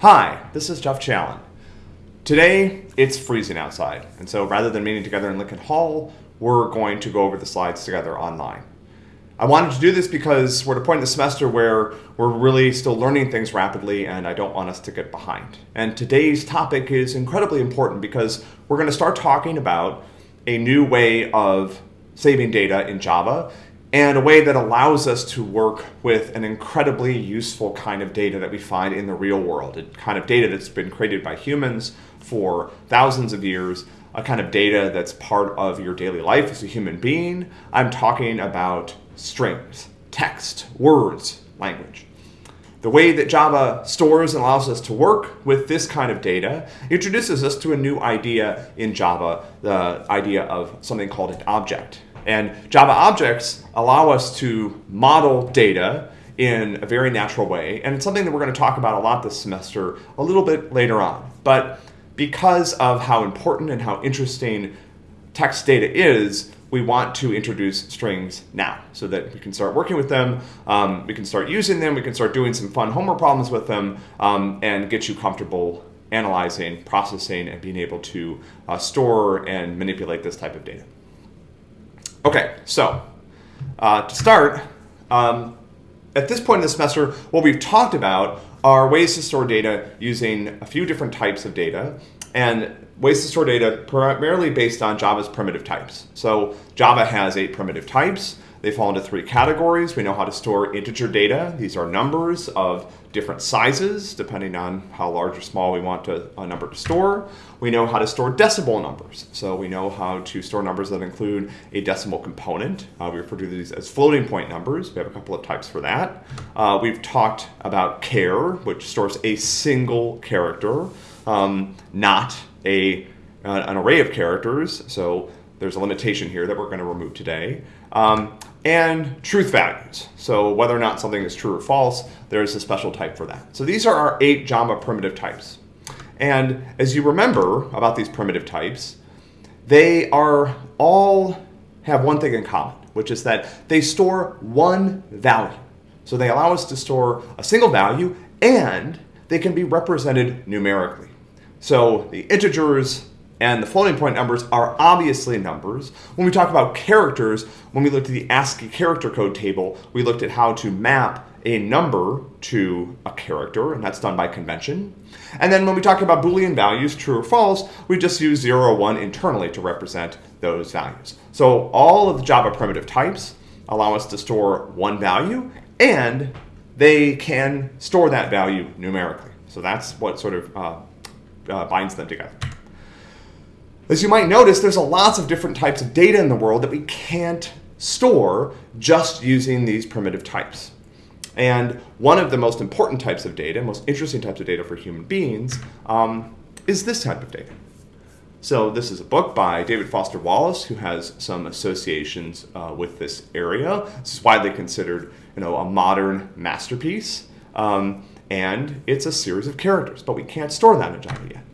Hi, this is Jeff Challen. Today, it's freezing outside, and so rather than meeting together in Lincoln Hall, we're going to go over the slides together online. I wanted to do this because we're at a point in the semester where we're really still learning things rapidly and I don't want us to get behind. And today's topic is incredibly important because we're going to start talking about a new way of saving data in Java and a way that allows us to work with an incredibly useful kind of data that we find in the real world. A kind of data that's been created by humans for thousands of years, a kind of data that's part of your daily life as a human being. I'm talking about strings, text, words, language. The way that Java stores and allows us to work with this kind of data introduces us to a new idea in Java, the idea of something called an object. And Java objects allow us to model data in a very natural way. And it's something that we're going to talk about a lot this semester, a little bit later on. But because of how important and how interesting text data is, we want to introduce strings now so that we can start working with them, um, we can start using them, we can start doing some fun homework problems with them, um, and get you comfortable analyzing, processing, and being able to uh, store and manipulate this type of data. Okay, so uh, to start, um, at this point in the semester, what we've talked about are ways to store data using a few different types of data and ways to store data primarily based on Java's primitive types. So Java has eight primitive types. They fall into three categories. We know how to store integer data. These are numbers of different sizes, depending on how large or small we want to, a number to store. We know how to store decimal numbers. So we know how to store numbers that include a decimal component. Uh, we refer to these as floating point numbers. We have a couple of types for that. Uh, we've talked about char, which stores a single character, um, not a, uh, an array of characters. So there's a limitation here that we're going to remove today. Um, and truth values. So whether or not something is true or false, there's a special type for that. So these are our eight Java primitive types. And as you remember about these primitive types, they are all have one thing in common, which is that they store one value. So they allow us to store a single value and they can be represented numerically. So the integers and the floating point numbers are obviously numbers. When we talk about characters, when we looked at the ASCII character code table, we looked at how to map a number to a character, and that's done by convention. And then when we talk about Boolean values, true or false, we just use 0 or 1 internally to represent those values. So all of the Java primitive types allow us to store one value, and they can store that value numerically. So that's what sort of uh, uh, binds them together. As you might notice, there's a lots of different types of data in the world that we can't store just using these primitive types. And one of the most important types of data, most interesting types of data for human beings, um, is this type of data. So this is a book by David Foster Wallace, who has some associations uh, with this area. This is widely considered, you know, a modern masterpiece. Um, and it's a series of characters, but we can't store that in Java yet.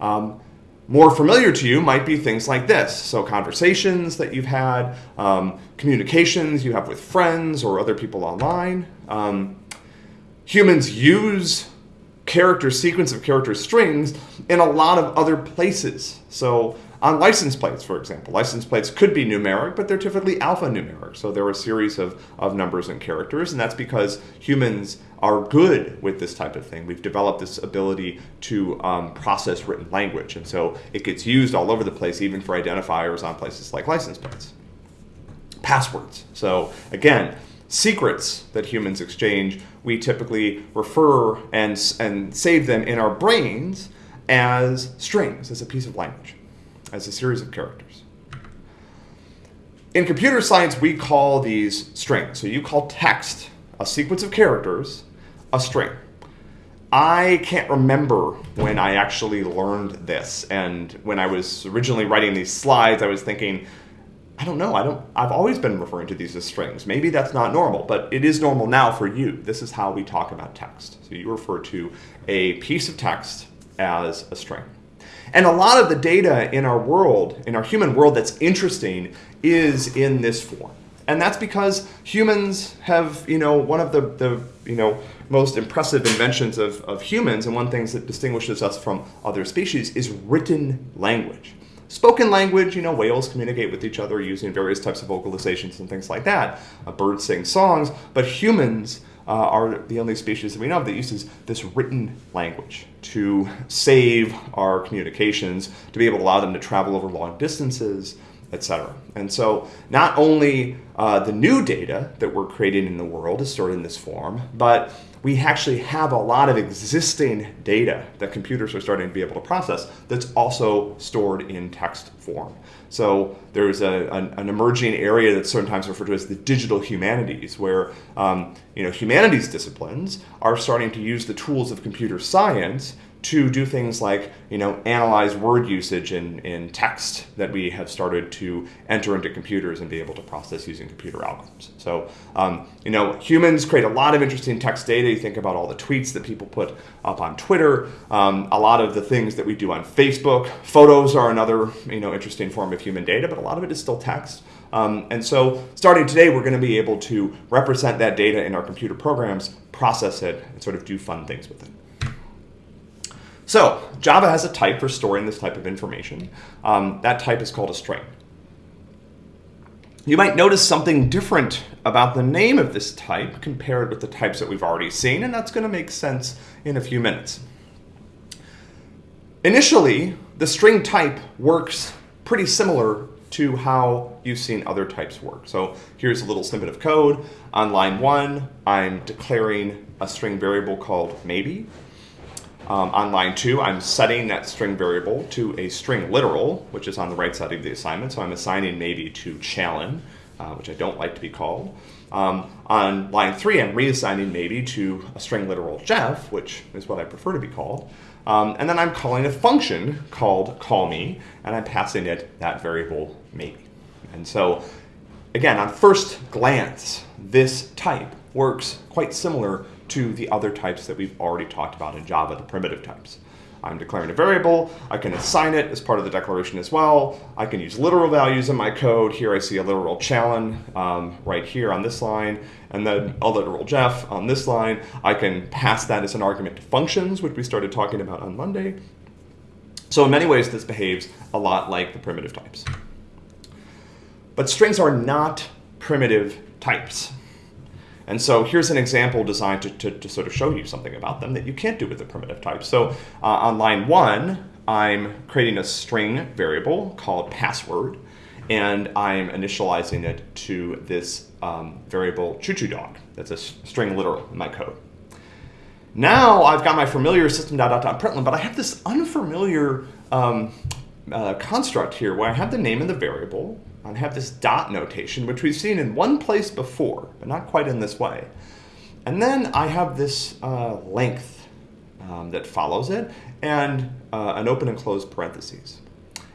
Um, more familiar to you might be things like this. So conversations that you've had, um, communications you have with friends or other people online. Um, humans use character sequence of character strings in a lot of other places. So on license plates, for example, license plates could be numeric, but they're typically alphanumeric. So there are a series of, of numbers and characters, and that's because humans are good with this type of thing. We've developed this ability to um, process written language, and so it gets used all over the place, even for identifiers on places like license plates. Passwords. So again, secrets that humans exchange, we typically refer and, and save them in our brains as strings, as a piece of language as a series of characters. In computer science, we call these strings. So you call text, a sequence of characters, a string. I can't remember when I actually learned this. And when I was originally writing these slides, I was thinking, I don't know. I don't. I've always been referring to these as strings. Maybe that's not normal, but it is normal now for you. This is how we talk about text. So you refer to a piece of text as a string. And a lot of the data in our world, in our human world that's interesting, is in this form. And that's because humans have, you know, one of the, the you know, most impressive inventions of, of humans, and one thing that distinguishes us from other species, is written language. Spoken language, you know, whales communicate with each other using various types of vocalizations and things like that. Birds sing songs, but humans uh, are the only species that we know of that uses this written language to save our communications, to be able to allow them to travel over long distances, etc. And so not only uh, the new data that we're creating in the world is stored in this form, but we actually have a lot of existing data that computers are starting to be able to process that's also stored in text form. So there's a, an, an, emerging area that's sometimes referred to as the digital humanities, where um, you know humanities disciplines are starting to use the tools of computer science to do things like you know analyze word usage in, in text that we have started to enter into computers and be able to process using computer algorithms. So um, you know humans create a lot of interesting text data. You think about all the tweets that people put up on Twitter, um, a lot of the things that we do on Facebook. Photos are another you know interesting form of human data, but a lot of it is still text. Um, and so starting today, we're going to be able to represent that data in our computer programs, process it, and sort of do fun things with it. So Java has a type for storing this type of information. Um, that type is called a string. You might notice something different about the name of this type compared with the types that we've already seen, and that's going to make sense in a few minutes. Initially, the string type works pretty similar to how you've seen other types work. So here's a little snippet of code. On line one, I'm declaring a string variable called maybe. Um, on line two, I'm setting that string variable to a string literal, which is on the right side of the assignment. So I'm assigning maybe to Challen, uh, which I don't like to be called. Um, on line three, I'm reassigning maybe to a string literal Jeff, which is what I prefer to be called. Um, and then I'm calling a function called call me, and I'm passing it that variable maybe. And so, again, on first glance, this type works quite similar to the other types that we've already talked about in Java, the primitive types. I'm declaring a variable, I can assign it as part of the declaration as well. I can use literal values in my code. Here I see a literal Challen um, right here on this line, and then a literal Jeff on this line. I can pass that as an argument to functions, which we started talking about on Monday. So in many ways, this behaves a lot like the primitive types. But strings are not primitive types. And so here's an example designed to, to, to, sort of show you something about them that you can't do with the primitive type. So uh, on line one, I'm creating a string variable called password, and I'm initializing it to this um, variable choo-choo dog. That's a string literal in my code. Now I've got my familiar system.out.println, but I have this unfamiliar um, uh, construct here where I have the name of the variable, I have this dot notation, which we've seen in one place before, but not quite in this way. And then I have this uh, length um, that follows it, and uh, an open and closed parentheses.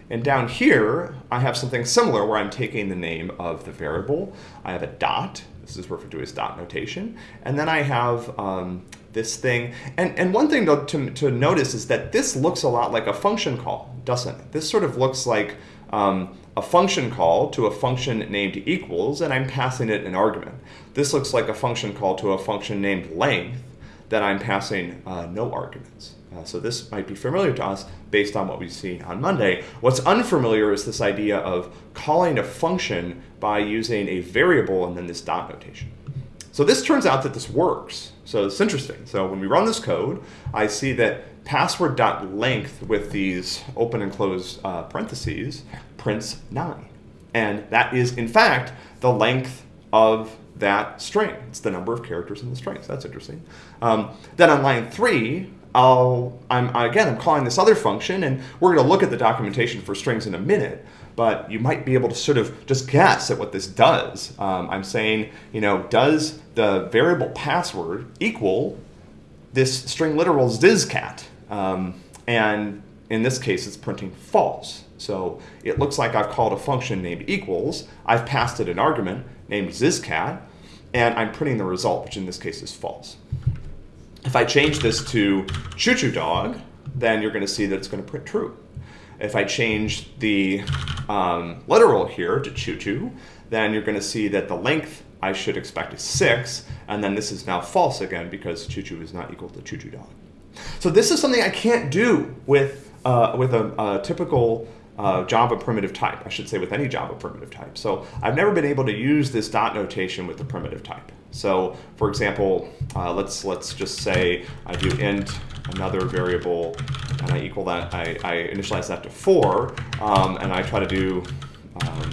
And down here, I have something similar where I'm taking the name of the variable. I have a dot. This is referred to as dot notation. And then I have um, this thing. And, and one thing to, to, to, notice is that this looks a lot like a function call, doesn't it? This sort of looks like um, a function call to a function named equals, and I'm passing it an argument. This looks like a function call to a function named length that I'm passing uh, no arguments. Uh, so this might be familiar to us based on what we've seen on Monday. What's unfamiliar is this idea of calling a function by using a variable and then this dot notation. So this turns out that this works. So it's interesting. So when we run this code, I see that password.length with these open and close uh, parentheses prints 9. And that is, in fact, the length of that string. It's the number of characters in the string. So that's interesting. Um, then on line 3, I'll, I'm, again, I'm calling this other function, and we're going to look at the documentation for strings in a minute but you might be able to sort of just guess at what this does. Um, I'm saying, you know, does the variable password equal this string literal zizcat? Um, and in this case, it's printing false. So it looks like I've called a function named equals. I've passed it an argument named zizcat, and I'm printing the result, which in this case is false. If I change this to choo-choo dog, then you're going to see that it's going to print true. If I change the um, literal here to choo-choo, then you're going to see that the length I should expect is 6, and then this is now false again because choo-choo is not equal to choo-choo dog. So this is something I can't do with, uh, with a, a typical uh, Java primitive type, I should say with any Java primitive type. So I've never been able to use this dot notation with the primitive type. So for example, uh, let's let's just say I do int another variable and I equal that, I, I initialize that to four um, and I try to do, um,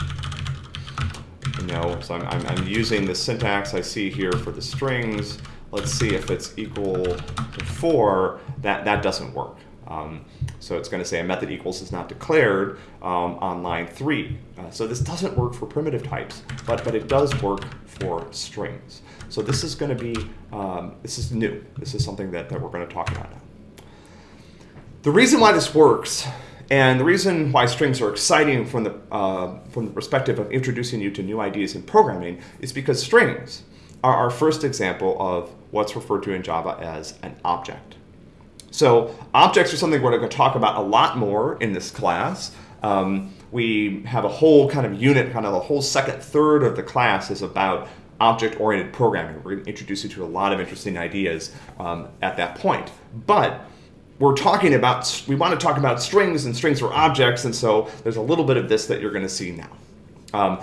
you know, so I'm, I'm, I'm using the syntax I see here for the strings. Let's see if it's equal to four, that, that doesn't work. Um, so it's going to say a method equals is not declared um, on line three. Uh, so this doesn't work for primitive types, but, but it does work for strings. So this is going to be, um, this is new. This is something that, that we're going to talk about now. The reason why this works and the reason why strings are exciting from the, uh, from the perspective of introducing you to new ideas in programming is because strings are our first example of what's referred to in Java as an object. So objects are something we're going to talk about a lot more in this class. Um, we have a whole kind of unit, kind of the whole second third of the class is about object-oriented programming. We're going to introduce you to a lot of interesting ideas um, at that point. But we're talking about, we want to talk about strings and strings are objects, and so there's a little bit of this that you're going to see now. Um,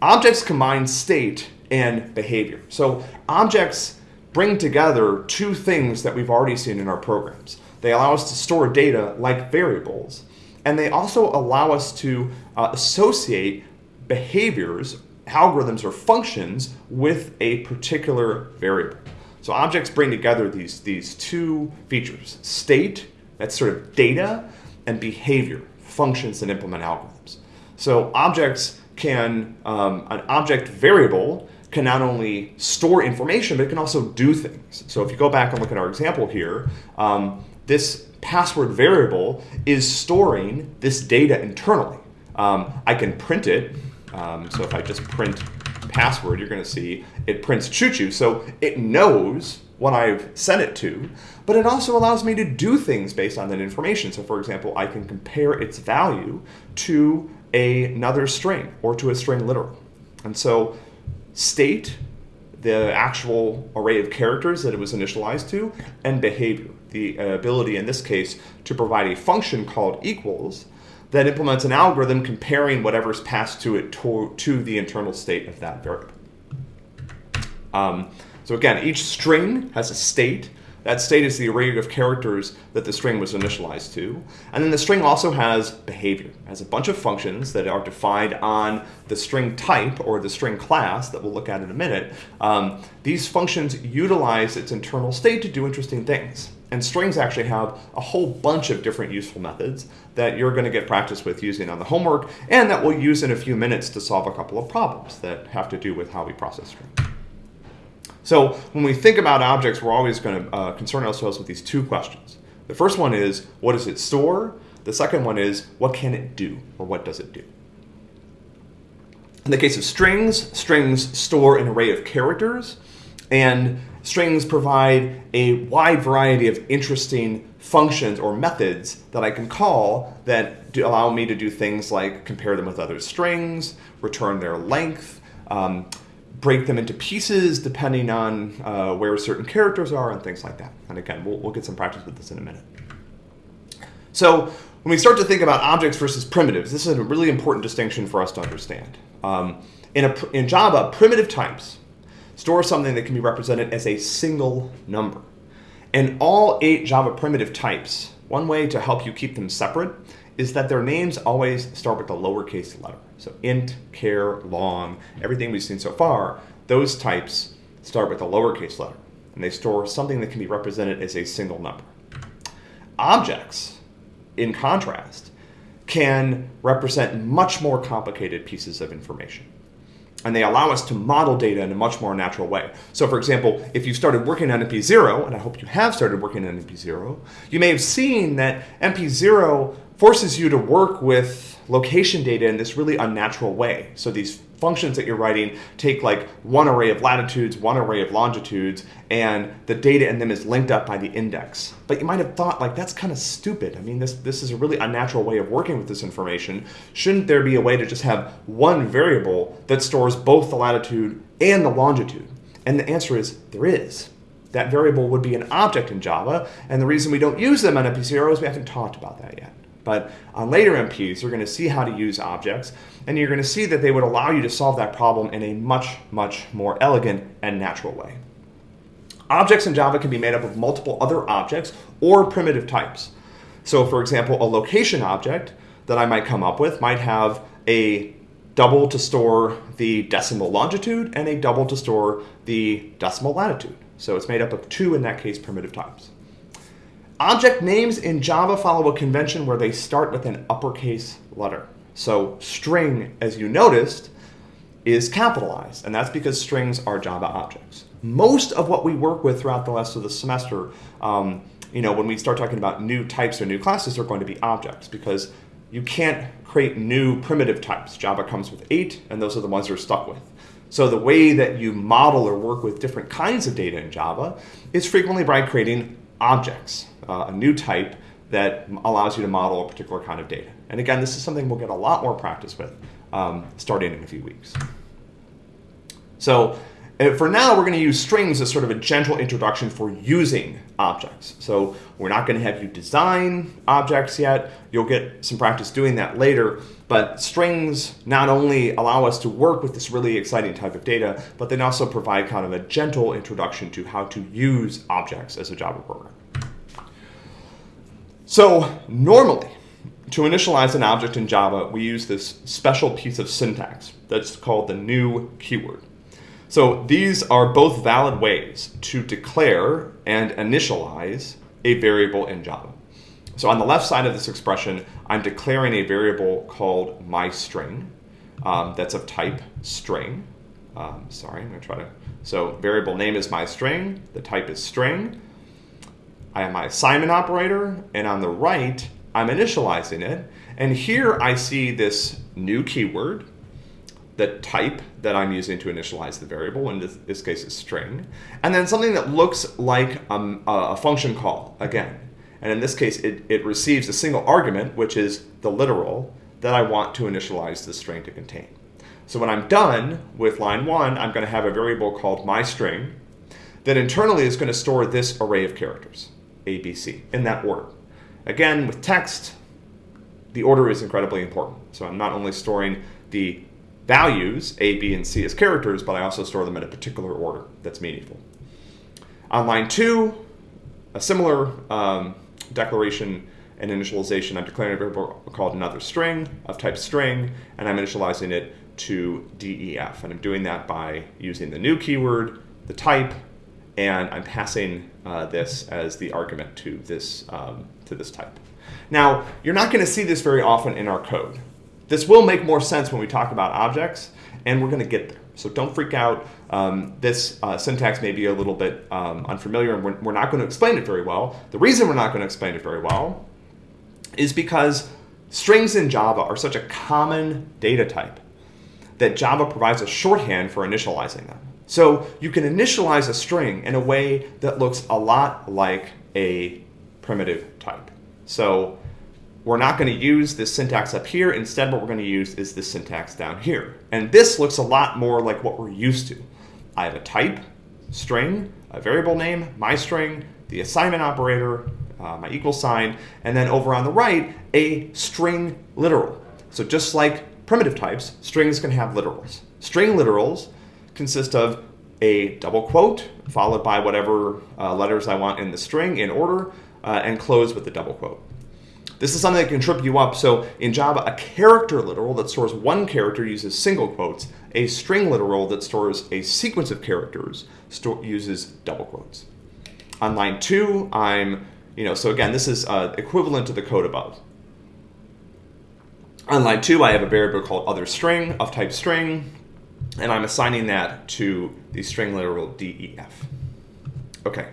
objects combine state and behavior. So objects bring together two things that we've already seen in our programs. They allow us to store data like variables, and they also allow us to uh, associate behaviors, algorithms, or functions with a particular variable. So objects bring together these, these two features, state, that's sort of data, and behavior, functions that implement algorithms. So objects can, um, an object variable can not only store information, but it can also do things. So if you go back and look at our example here, um, this password variable is storing this data internally. Um, I can print it. Um, so if I just print password, you're going to see it prints choo-choo. So it knows what I've sent it to, but it also allows me to do things based on that information. So for example, I can compare its value to another string or to a string literal. And so state, the actual array of characters that it was initialized to, and behavior, the ability in this case to provide a function called equals that implements an algorithm comparing whatever's passed to it to, to the internal state of that variable. Um, so again, each string has a state that state is the array of characters that the string was initialized to. And then the string also has behavior, it has a bunch of functions that are defined on the string type or the string class that we'll look at in a minute. Um, these functions utilize its internal state to do interesting things. And strings actually have a whole bunch of different useful methods that you're going to get practice with using on the homework and that we'll use in a few minutes to solve a couple of problems that have to do with how we process strings. So when we think about objects, we're always going to uh, concern ourselves with these two questions. The first one is, what does it store? The second one is, what can it do, or what does it do? In the case of strings, strings store an array of characters, and strings provide a wide variety of interesting functions or methods that I can call that allow me to do things like compare them with other strings, return their length, um, break them into pieces depending on uh, where certain characters are and things like that. And again, we'll, we'll get some practice with this in a minute. So when we start to think about objects versus primitives, this is a really important distinction for us to understand. Um, in, a, in Java, primitive types store something that can be represented as a single number. And all eight Java primitive types, one way to help you keep them separate is that their names always start with a lowercase letter. So int, char, long, everything we've seen so far, those types start with a lowercase letter. And they store something that can be represented as a single number. Objects, in contrast, can represent much more complicated pieces of information. And they allow us to model data in a much more natural way. So for example, if you started working on MP0, and I hope you have started working on MP0, you may have seen that MP0 forces you to work with location data in this really unnatural way. So these functions that you're writing take like one array of latitudes, one array of longitudes, and the data in them is linked up by the index. But you might have thought like that's kind of stupid. I mean, this, this is a really unnatural way of working with this information. Shouldn't there be a way to just have one variable that stores both the latitude and the longitude? And the answer is there is. That variable would be an object in Java, and the reason we don't use them on MP0 is we haven't talked about that yet. But on later MPs, you're going to see how to use objects, and you're going to see that they would allow you to solve that problem in a much, much more elegant and natural way. Objects in Java can be made up of multiple other objects or primitive types. So for example, a location object that I might come up with might have a double to store the decimal longitude and a double to store the decimal latitude. So it's made up of two, in that case, primitive types. Object names in Java follow a convention where they start with an uppercase letter. So string, as you noticed, is capitalized, and that's because strings are Java objects. Most of what we work with throughout the rest of the semester, um, you know, when we start talking about new types or new classes, are going to be objects because you can't create new primitive types. Java comes with eight, and those are the ones you're stuck with. So the way that you model or work with different kinds of data in Java is frequently by creating objects, uh, a new type that allows you to model a particular kind of data. And again, this is something we'll get a lot more practice with um, starting in a few weeks. So uh, for now, we're going to use strings as sort of a gentle introduction for using objects. So we're not going to have you design objects yet. You'll get some practice doing that later. But strings not only allow us to work with this really exciting type of data, but they also provide kind of a gentle introduction to how to use objects as a Java program. So normally, to initialize an object in Java, we use this special piece of syntax that's called the new keyword. So these are both valid ways to declare and initialize a variable in Java. So on the left side of this expression, I'm declaring a variable called myString um, that's of type string. Um, sorry, I'm going to try to. So variable name is myString, the type is string. I have my assignment operator, and on the right, I'm initializing it. And here I see this new keyword, the type that I'm using to initialize the variable, in this, this case is string, and then something that looks like um, a function call, again. And in this case, it, it receives a single argument, which is the literal, that I want to initialize the string to contain. So when I'm done with line one, I'm going to have a variable called myString that internally is going to store this array of characters, A, B, C, in that order. Again, with text, the order is incredibly important. So I'm not only storing the values, A, B, and C as characters, but I also store them in a particular order that's meaningful. On line two, a similar um, declaration and initialization, I'm declaring a variable called another string of type string, and I'm initializing it to DEF. And I'm doing that by using the new keyword, the type, and I'm passing uh, this as the argument to this, um, to this type. Now, you're not going to see this very often in our code. This will make more sense when we talk about objects, and we're going to get there. So don't freak out. Um, this uh, syntax may be a little bit um, unfamiliar, and we're, we're not going to explain it very well. The reason we're not going to explain it very well is because strings in Java are such a common data type that Java provides a shorthand for initializing them. So you can initialize a string in a way that looks a lot like a primitive type. So we're not going to use this syntax up here. Instead, what we're going to use is this syntax down here. And this looks a lot more like what we're used to. I have a type, string, a variable name, my string, the assignment operator, uh, my equal sign, and then over on the right, a string literal. So just like primitive types, strings can have literals. String literals consist of a double quote followed by whatever uh, letters I want in the string in order uh, and close with the double quote. This is something that can trip you up. So in Java, a character literal that stores one character uses single quotes. A string literal that stores a sequence of characters uses double quotes. On line two, I'm, you know, so again, this is uh, equivalent to the code above. On line two, I have a variable called other string of type string, and I'm assigning that to the string literal def. Okay.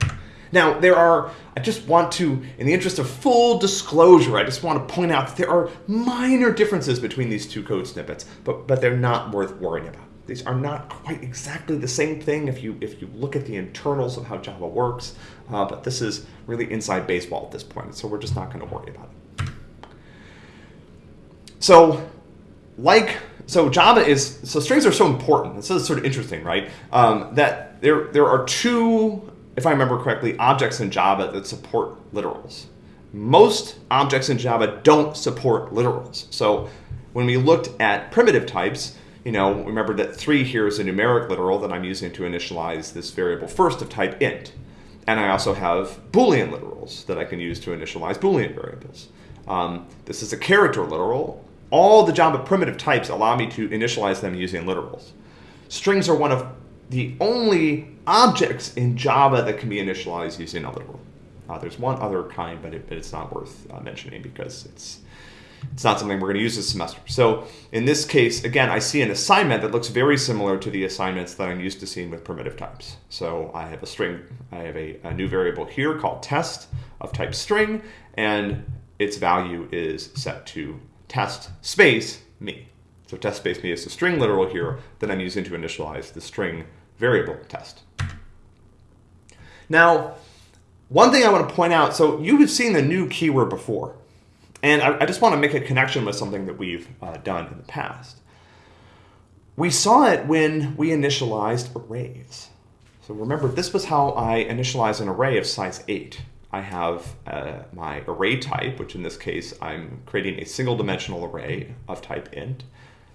Now, there are, I just want to, in the interest of full disclosure, I just want to point out that there are minor differences between these two code snippets, but, but they're not worth worrying about. These are not quite exactly the same thing if you, if you look at the internals of how Java works, uh, but this is really inside baseball at this point, so we're just not going to worry about it. So, like, so Java is, so strings are so important. This is sort of interesting, right? Um, that there, there are two if I remember correctly, objects in Java that support literals. Most objects in Java don't support literals. So when we looked at primitive types, you know, remember that 3 here is a numeric literal that I'm using to initialize this variable first of type int. And I also have Boolean literals that I can use to initialize Boolean variables. Um, this is a character literal. All the Java primitive types allow me to initialize them using literals. Strings are one of the only objects in Java that can be initialized using literal. Uh, there's one other kind, but, it, but it's not worth uh, mentioning because it's it's not something we're going to use this semester. So in this case, again, I see an assignment that looks very similar to the assignments that I'm used to seeing with primitive types. So I have a string, I have a, a new variable here called test of type string, and its value is set to test space me. So test space me is the string literal here that I'm using to initialize the string variable test. Now, one thing I want to point out, so you have seen the new keyword before, and I, I just want to make a connection with something that we've uh, done in the past. We saw it when we initialized arrays. So remember, this was how I initialize an array of size 8. I have uh, my array type, which in this case, I'm creating a single dimensional array of type int,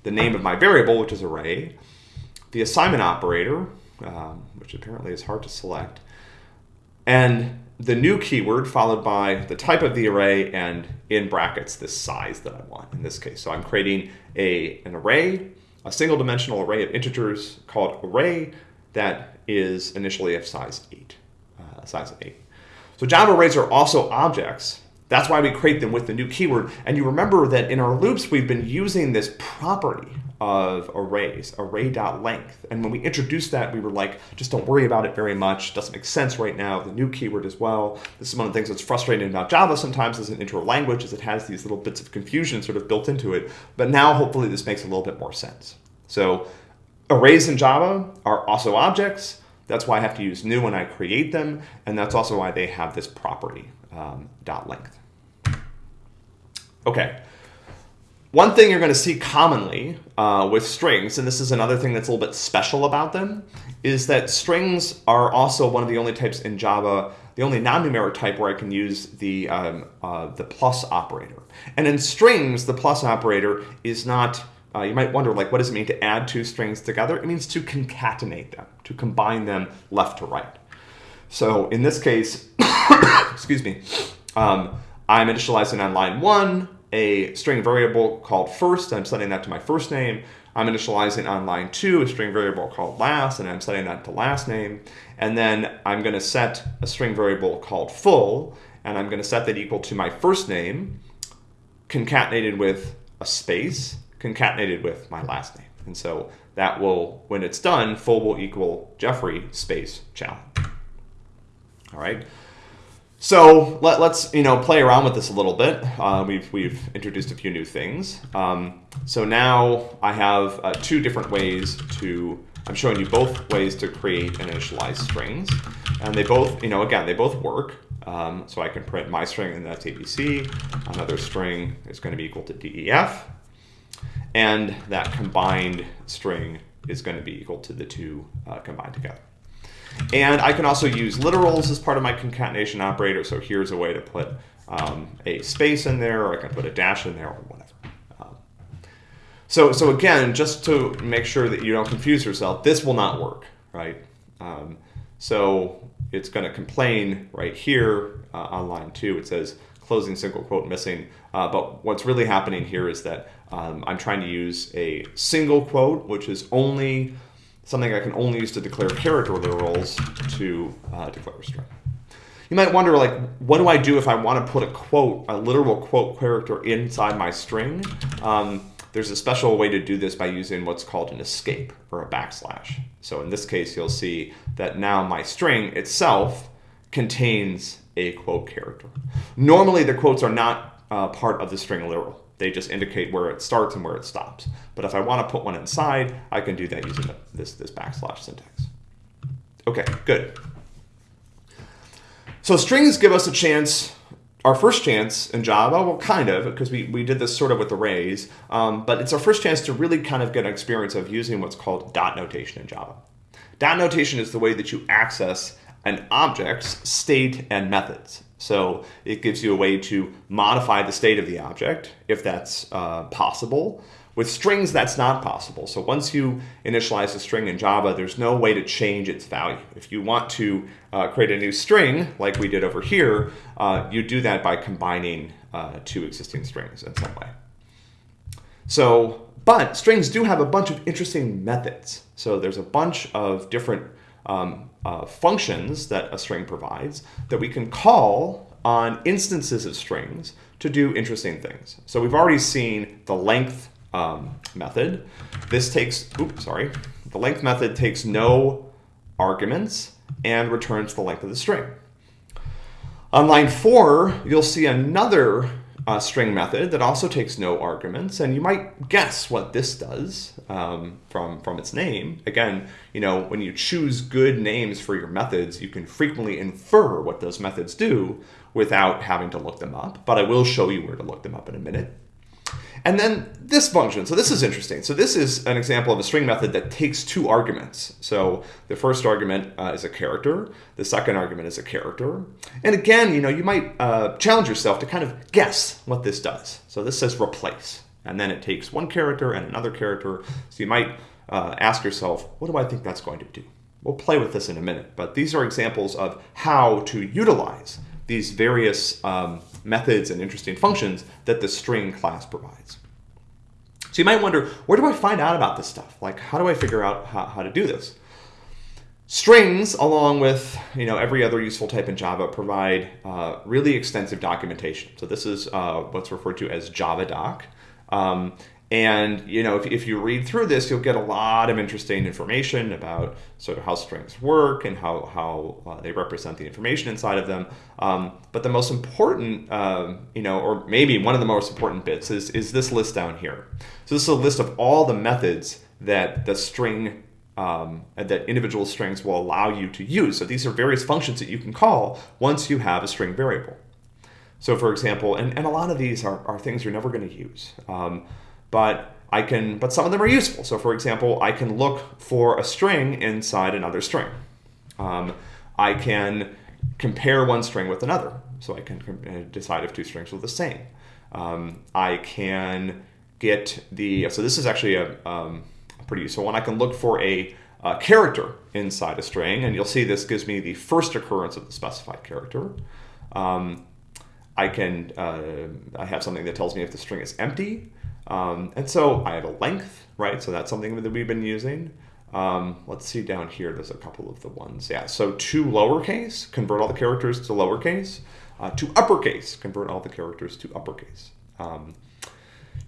the name of my variable, which is array, the assignment operator, um, which apparently is hard to select, and the new keyword followed by the type of the array and in brackets the size that I want in this case. So I'm creating a, an array, a single dimensional array of integers called array that is initially of size 8, uh, size of 8. So Java arrays are also objects that's why we create them with the new keyword. And you remember that in our loops, we've been using this property of arrays, array.length. And when we introduced that, we were like, just don't worry about it very much. Doesn't make sense right now. The new keyword as well. This is one of the things that's frustrating about Java sometimes as an intro language is it has these little bits of confusion sort of built into it. But now hopefully this makes a little bit more sense. So arrays in Java are also objects. That's why I have to use new when I create them. And that's also why they have this property um, dot length. Okay. One thing you're going to see commonly uh, with strings, and this is another thing that's a little bit special about them, is that strings are also one of the only types in Java, the only non-numeric type where I can use the, um, uh, the plus operator. And in strings, the plus operator is not, uh, you might wonder, like, what does it mean to add two strings together? It means to concatenate them, to combine them left to right. So in this case, excuse me, um, I'm initializing on line one a string variable called first. I'm setting that to my first name. I'm initializing on line two a string variable called last, and I'm setting that to last name. And then I'm going to set a string variable called full, and I'm going to set that equal to my first name concatenated with a space concatenated with my last name. And so that will, when it's done, full will equal Jeffrey space Challen. All right. So let, us you know play around with this a little bit. Uh, we've we've introduced a few new things. Um, so now I have uh, two different ways to. I'm showing you both ways to create and initialize strings, and they both you know again they both work. Um, so I can print my string and that's ABC. Another string is going to be equal to DEF, and that combined string is going to be equal to the two uh, combined together. And I can also use literals as part of my concatenation operator. So here's a way to put um, a space in there, or I can put a dash in there, or whatever. Um, so, so again, just to make sure that you don't confuse yourself, this will not work, right? Um, so it's going to complain right here uh, on line two. It says closing single quote missing. Uh, but what's really happening here is that um, I'm trying to use a single quote, which is only something I can only use to declare character literals to uh, declare a string. You might wonder, like, what do I do if I want to put a quote, a literal quote character inside my string? Um, there's a special way to do this by using what's called an escape or a backslash. So in this case, you'll see that now my string itself contains a quote character. Normally, the quotes are not uh, part of the string literal. They just indicate where it starts and where it stops. But if I want to put one inside, I can do that using this, this backslash syntax. Okay, good. So strings give us a chance, our first chance in Java, well, kind of, because we, we did this sort of with arrays, um, but it's our first chance to really kind of get an experience of using what's called dot notation in Java. Dot notation is the way that you access an object's state and methods. So it gives you a way to modify the state of the object, if that's uh, possible, with strings, that's not possible. So once you initialize a string in Java, there's no way to change its value. If you want to uh, create a new string, like we did over here, uh, you do that by combining uh, two existing strings in some way. So, but strings do have a bunch of interesting methods. So there's a bunch of different um, uh, functions that a string provides that we can call on instances of strings to do interesting things. So we've already seen the length um, method. This takes, oops, sorry. The length method takes no arguments and returns the length of the string. On line four, you'll see another uh, string method that also takes no arguments, and you might guess what this does um, from, from its name. Again, you know, when you choose good names for your methods, you can frequently infer what those methods do without having to look them up, but I will show you where to look them up in a minute. And then this function, so this is interesting. So this is an example of a string method that takes two arguments. So the first argument uh, is a character, the second argument is a character. And again, you know, you might uh, challenge yourself to kind of guess what this does. So this says replace, and then it takes one character and another character. So you might uh, ask yourself, what do I think that's going to do? We'll play with this in a minute, but these are examples of how to utilize these various um, methods and interesting functions that the string class provides. So you might wonder, where do I find out about this stuff? Like, how do I figure out how, how to do this? Strings, along with you know every other useful type in Java, provide uh, really extensive documentation. So this is uh, what's referred to as JavaDoc. Um, and you know, if, if you read through this, you'll get a lot of interesting information about sort of how strings work and how, how uh, they represent the information inside of them. Um, but the most important, um, you know, or maybe one of the most important bits is, is this list down here. So this is a list of all the methods that the string um, that individual strings will allow you to use. So these are various functions that you can call once you have a string variable. So for example, and, and a lot of these are, are things you're never going to use. Um, but I can, but some of them are useful. So for example, I can look for a string inside another string. Um, I can compare one string with another. So I can uh, decide if two strings are the same. Um, I can get the, so this is actually a, um, a pretty useful one. I can look for a, a, character inside a string, and you'll see this gives me the first occurrence of the specified character. Um, I can, uh, I have something that tells me if the string is empty. Um, and so I have a length, right? So that's something that we've been using. Um, let's see down here, there's a couple of the ones. Yeah, so to lowercase, convert all the characters to lowercase. Uh, to uppercase, convert all the characters to uppercase. Um,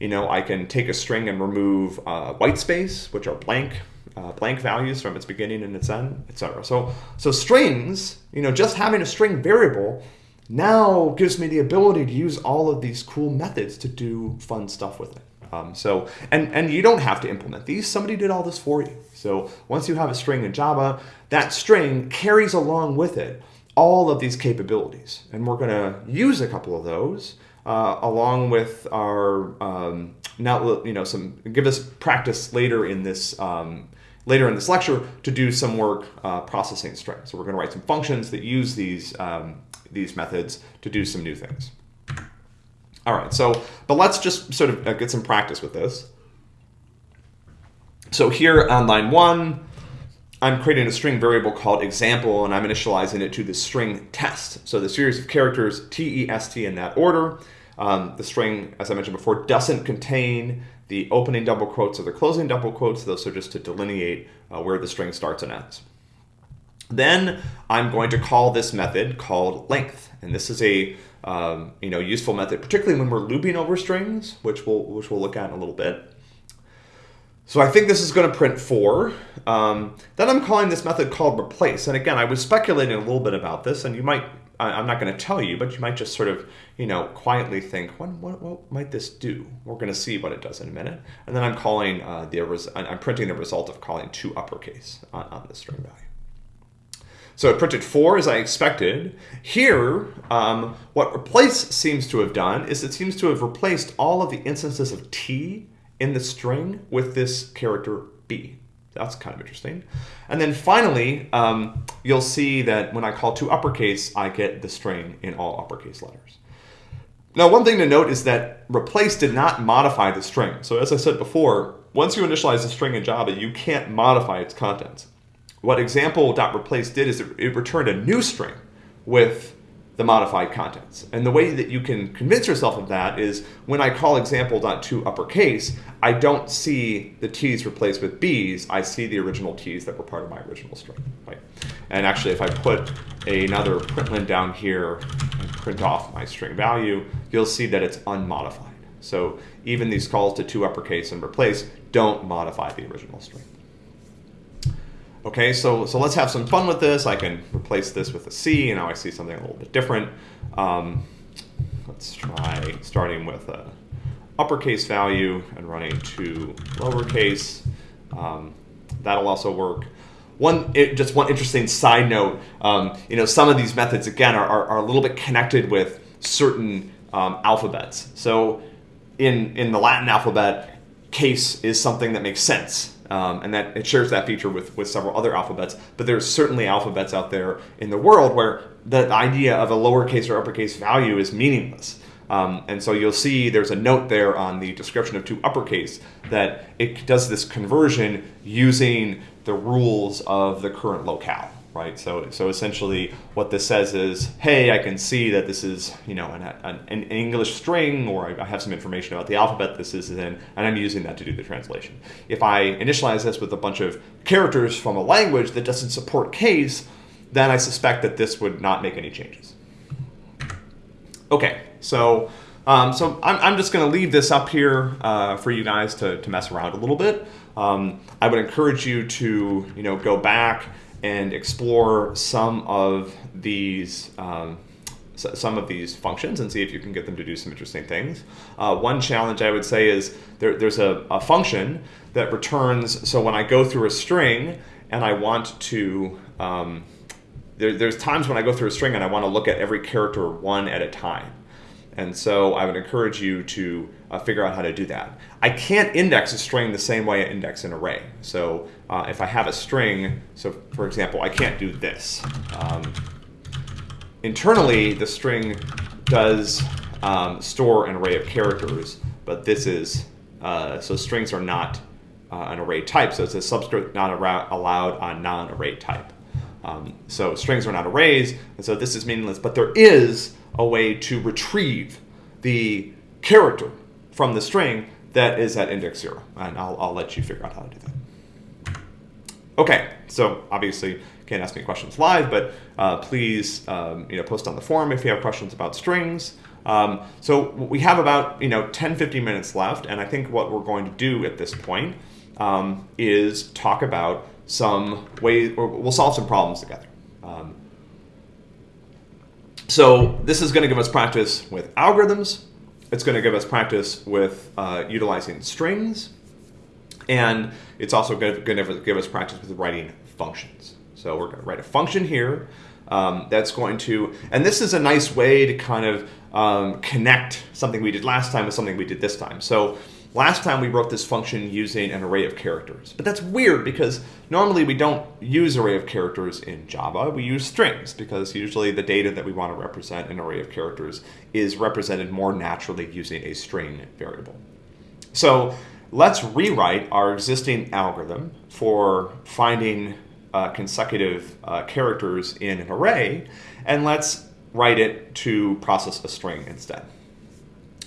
you know, I can take a string and remove uh, white space, which are blank, uh, blank values from its beginning and its end, etc. So, so strings, you know, just having a string variable now gives me the ability to use all of these cool methods to do fun stuff with it. Um, so, and, and you don't have to implement these. Somebody did all this for you. So once you have a string in Java, that string carries along with it all of these capabilities. And we're going to use a couple of those uh, along with our, um, now, you know, some, give us practice later in this, um, later in this lecture to do some work uh, processing strings. So we're going to write some functions that use these, um, these methods to do some new things. All right, so, but let's just sort of uh, get some practice with this. So here on line one, I'm creating a string variable called example, and I'm initializing it to the string test. So the series of characters T-E-S-T in that order. Um, the string, as I mentioned before, doesn't contain the opening double quotes or the closing double quotes. Those are just to delineate uh, where the string starts and ends. Then I'm going to call this method called length, and this is a um, you know, useful method, particularly when we're looping over strings, which we'll, which we'll look at in a little bit. So I think this is going to print 4. Um, then I'm calling this method called replace. And again, I was speculating a little bit about this, and you might, I'm not going to tell you, but you might just sort of, you know, quietly think, what, what, what might this do? We're going to see what it does in a minute. And then I'm calling uh, the, I'm printing the result of calling to uppercase on, on the string value. So it printed 4 as I expected. Here, um, what replace seems to have done is it seems to have replaced all of the instances of t in the string with this character b. That's kind of interesting. And then finally, um, you'll see that when I call to uppercase, I get the string in all uppercase letters. Now, one thing to note is that replace did not modify the string. So as I said before, once you initialize a string in Java, you can't modify its contents. What example.replace did is it returned a new string with the modified contents. And the way that you can convince yourself of that is when I call example.to uppercase, I don't see the t's replaced with b's, I see the original t's that were part of my original string. Right? And actually, if I put another println down here and print off my string value, you'll see that it's unmodified. So even these calls to to uppercase and replace don't modify the original string. Okay, so, so let's have some fun with this. I can replace this with a C, and now I see something a little bit different. Um, let's try starting with a uppercase value and running to lowercase. Um, that'll also work. One, it, just one interesting side note, um, you know, some of these methods, again, are, are, are a little bit connected with certain um, alphabets. So in, in the Latin alphabet, case is something that makes sense. Um, and that it shares that feature with, with several other alphabets. But there's certainly alphabets out there in the world where the idea of a lowercase or uppercase value is meaningless. Um, and so you'll see there's a note there on the description of to uppercase that it does this conversion using the rules of the current locale right? So, so essentially what this says is, hey, I can see that this is, you know, an, an, an English string, or I have some information about the alphabet this is in, and I'm using that to do the translation. If I initialize this with a bunch of characters from a language that doesn't support case, then I suspect that this would not make any changes. Okay, so um, so I'm, I'm just going to leave this up here uh, for you guys to, to mess around a little bit. Um, I would encourage you to you know go back and explore some of these um, some of these functions and see if you can get them to do some interesting things. Uh, one challenge I would say is there, there's a, a, function that returns, so when I go through a string and I want to, um, there, there's times when I go through a string and I want to look at every character one at a time. And so I would encourage you to uh, figure out how to do that. I can't index a string the same way I index an array. So uh, if I have a string, so for example, I can't do this. Um, internally, the string does um, store an array of characters, but this is, uh, so strings are not uh, an array type, so it's a subscript not allowed on non-array type. Um, so strings are not arrays, and so this is meaningless, but there is a way to retrieve the character from the string that is at index zero. And I'll, I'll let you figure out how to do that. Okay, so obviously can't ask me questions live, but uh, please um, you know, post on the forum if you have questions about strings. Um, so we have about you know 10, 15 minutes left, and I think what we're going to do at this point um, is talk about some ways, or we'll solve some problems together. Um, so this is going to give us practice with algorithms. It's going to give us practice with uh, utilizing strings. And it's also going to give us practice with writing functions. So we're going to write a function here um, that's going to, and this is a nice way to kind of um, connect something we did last time with something we did this time. So Last time we wrote this function using an array of characters, but that's weird because normally we don't use array of characters in Java, we use strings because usually the data that we want to represent an array of characters is represented more naturally using a string variable. So let's rewrite our existing algorithm for finding uh, consecutive uh, characters in an array, and let's write it to process a string instead.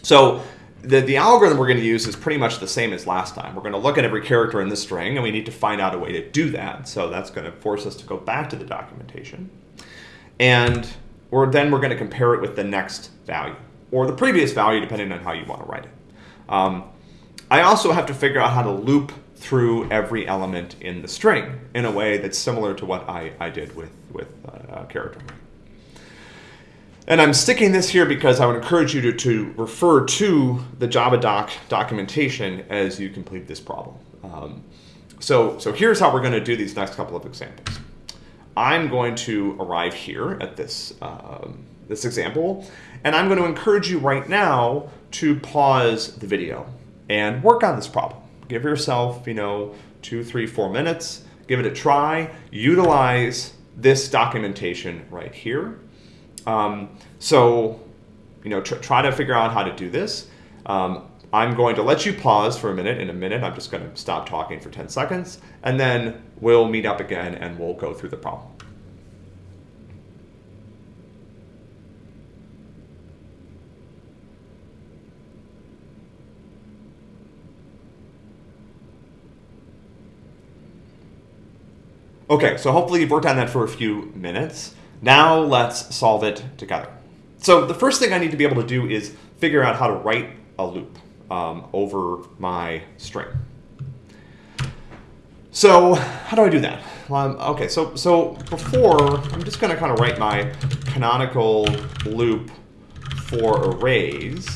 So the, the algorithm we're going to use is pretty much the same as last time. We're going to look at every character in the string, and we need to find out a way to do that. So that's going to force us to go back to the documentation. And then we're going to compare it with the next value, or the previous value, depending on how you want to write it. Um, I also have to figure out how to loop through every element in the string in a way that's similar to what I, I did with, with uh, character And I'm sticking this here because I would encourage you to, to refer to the Java doc documentation as you complete this problem. Um, so, so here's how we're going to do these next couple of examples. I'm going to arrive here at this, um, this example, and I'm going to encourage you right now to pause the video and work on this problem. Give yourself, you know, two, three, four minutes, give it a try, utilize this documentation right here. Um, so, you know, tr try to figure out how to do this. Um, I'm going to let you pause for a minute. In a minute, I'm just going to stop talking for 10 seconds, and then we'll meet up again and we'll go through the problem. Okay, so hopefully you've worked on that for a few minutes. Now let's solve it together. So the first thing I need to be able to do is figure out how to write a loop um, over my string. So how do I do that? Um, okay, so, so before, I'm just going to kind of write my canonical loop for arrays.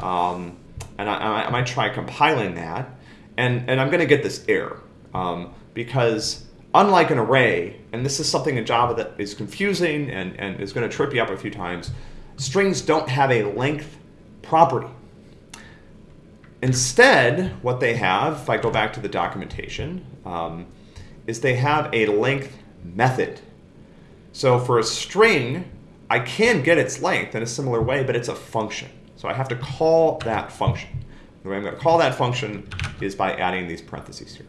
Um, and I, I, might try compiling that. And, and I'm going to get this error um, because unlike an array, and this is something in Java that is confusing and, and is going to trip you up a few times, strings don't have a length property. Instead, what they have, if I go back to the documentation, um, is they have a length method. So for a string, I can get its length in a similar way, but it's a function. So I have to call that function. The way I'm going to call that function is by adding these parentheses here.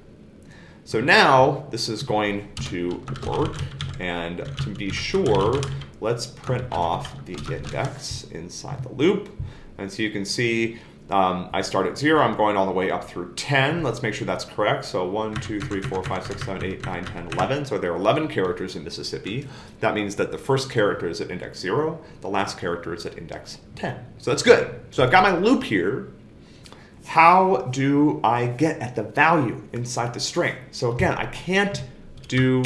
So now this is going to work. And to be sure, let's print off the index inside the loop. And so you can see um, I start at 0. I'm going all the way up through 10. Let's make sure that's correct. So 1, 2, 3, 4, 5, 6, 7, 8, 9, 10, 11. So there are 11 characters in Mississippi. That means that the first character is at index 0. The last character is at index 10. So that's good. So I've got my loop here how do I get at the value inside the string? So again, I can't do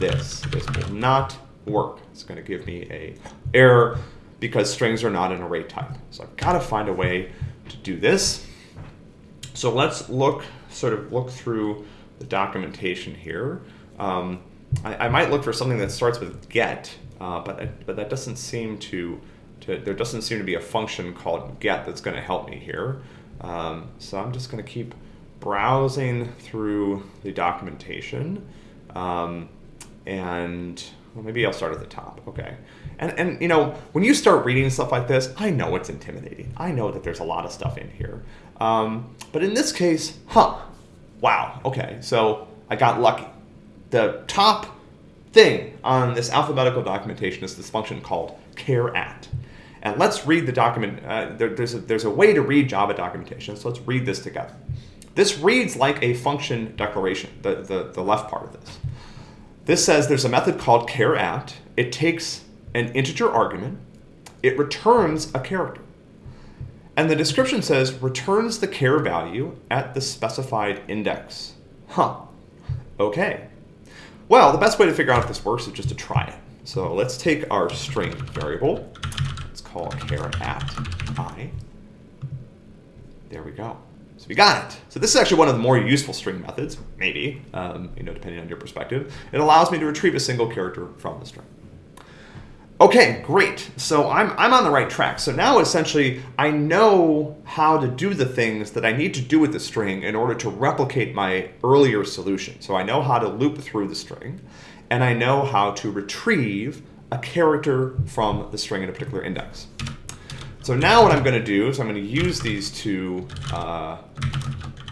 this. This will not work. It's going to give me a error because strings are not an array type. So I've got to find a way to do this. So let's look, sort of look through the documentation here. Um, I, I, might look for something that starts with get, uh, but, but that doesn't seem to, to, there doesn't seem to be a function called get that's going to help me here. Um, so I'm just going to keep browsing through the documentation. Um, and well, maybe I'll start at the top. Okay. And, and, you know, when you start reading stuff like this, I know it's intimidating. I know that there's a lot of stuff in here. Um, but in this case, huh, wow, okay, so I got lucky. The top thing on this alphabetical documentation is this function called char at. And let's read the document. Uh, there, there's, a, there's a way to read Java documentation, so let's read this together. This reads like a function declaration, the, the, the left part of this. This says there's a method called char at. It takes an integer argument. It returns a character. And the description says returns the char value at the specified index. Huh. Okay. Well, the best way to figure out if this works is just to try it. So let's take our string variable call char at i. There we go. So we got it. So this is actually one of the more useful string methods, maybe, um, you know, depending on your perspective. It allows me to retrieve a single character from the string. Okay, great. So I'm, I'm on the right track. So now essentially I know how to do the things that I need to do with the string in order to replicate my earlier solution. So I know how to loop through the string and I know how to retrieve a character from the string in a particular index. So now what I'm going to do is I'm going to use these two uh,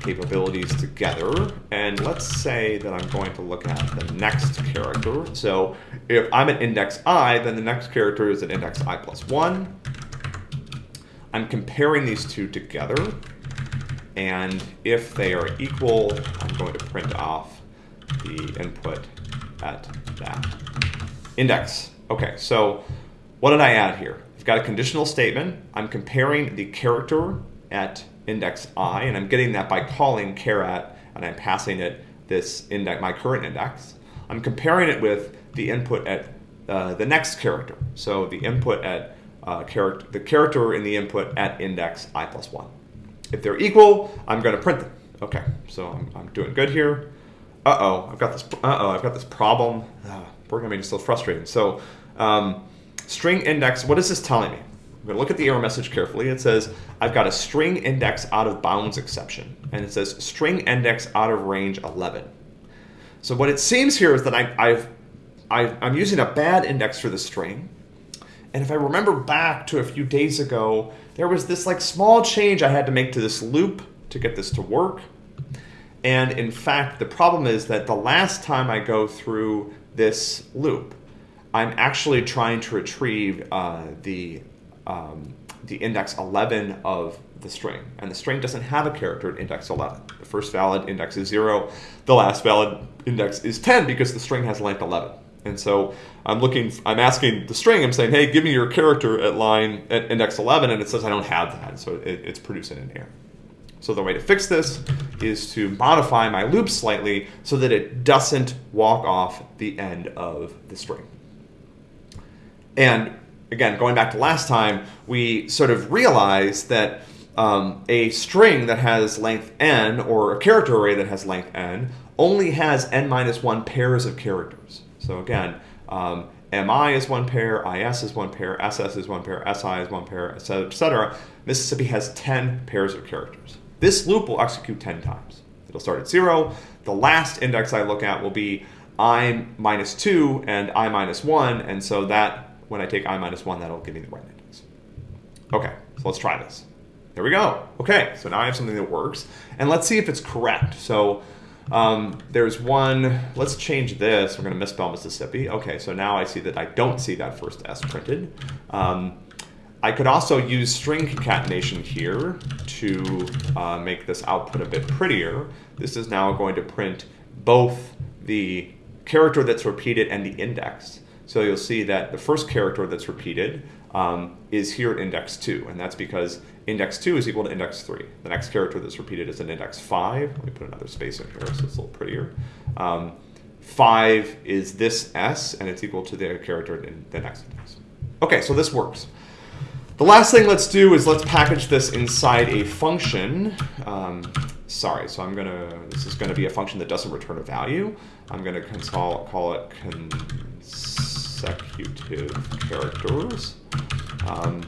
capabilities together. And let's say that I'm going to look at the next character. So if I'm at index i, then the next character is at index i plus 1. I'm comparing these two together. And if they are equal, I'm going to print off the input at that index. Okay, so what did I add here? I've got a conditional statement. I'm comparing the character at index i, and I'm getting that by calling char at and I'm passing it this index, my current index. I'm comparing it with the input at uh, the next character. So the input at uh, character, the character in the input at index i plus one. If they're equal, I'm going to print them. Okay, so I'm, I'm doing good here. Uh-oh, I've got this, uh-oh, I've got this problem. Uh, programming is so frustrating. So um, string index, what is this telling me? I'm going to look at the error message carefully. It says, I've got a string index out of bounds exception. And it says string index out of range 11. So what it seems here is that I, I've, I, I'm using a bad index for the string. And if I remember back to a few days ago, there was this like small change I had to make to this loop to get this to work. And in fact, the problem is that the last time I go through this loop, I'm actually trying to retrieve uh, the, um, the index 11 of the string. And the string doesn't have a character at index 11. The first valid index is 0. The last valid index is 10 because the string has length 11. And so I'm looking, I'm asking the string, I'm saying, hey, give me your character at line, at index 11, and it says I don't have that, so it, it's producing an error. So the way to fix this is to modify my loop slightly so that it doesn't walk off the end of the string. And again, going back to last time, we sort of realized that um, a string that has length n or a character array that has length n only has n minus 1 pairs of characters. So again, um, MI is one pair, IS is one pair, SS is one pair, SI is one pair, etc., etc. Mississippi has 10 pairs of characters. This loop will execute 10 times. It'll start at zero. The last index I look at will be i minus 2 and i minus 1, and so that, when I take i minus 1, that'll give me the right index. Okay, so let's try this. There we go. Okay, so now I have something that works, and let's see if it's correct. So um, there's one, let's change this. We're going to misspell Mississippi. Okay, so now I see that I don't see that first S printed. Um, I could also use string concatenation here to uh, make this output a bit prettier. This is now going to print both the character that's repeated and the index. So you'll see that the first character that's repeated um, is here at index 2, and that's because index 2 is equal to index 3. The next character that's repeated is an index 5. Let me put another space in here so it's a little prettier. Um, 5 is this s, and it's equal to the character in the next index. Okay, so this works. The last thing let's do is let's package this inside a function. Um, sorry, so I'm gonna, this is gonna be a function that doesn't return a value. I'm gonna call, call it consecutive characters. Um,